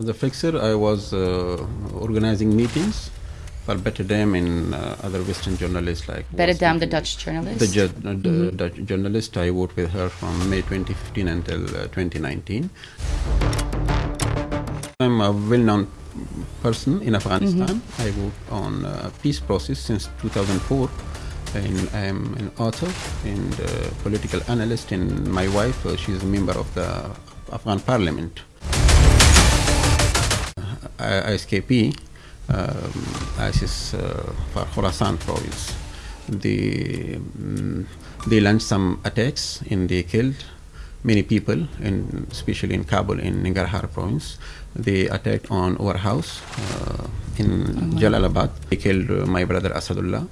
As a fixer, I was uh, organizing meetings for Bette Dam and uh, other Western journalists like Bette Dam, the Dutch journalist. The, ju- uh, the Dutch journalist, I worked with her from May 2015 until uh, 2019. I'm a well-known person in Afghanistan. I worked on uh, peace process since 2004. And I'm an author and uh, political analyst. And my wife, uh, she's a member of the Afghan parliament. I- ISKP, um, ISIS uh, for Khorasan province. They, mm, they launched some attacks and they killed many people, in, especially in Kabul in Nangarhar province. They attacked on our house uh, in Jalalabad. They killed uh, my brother Asadullah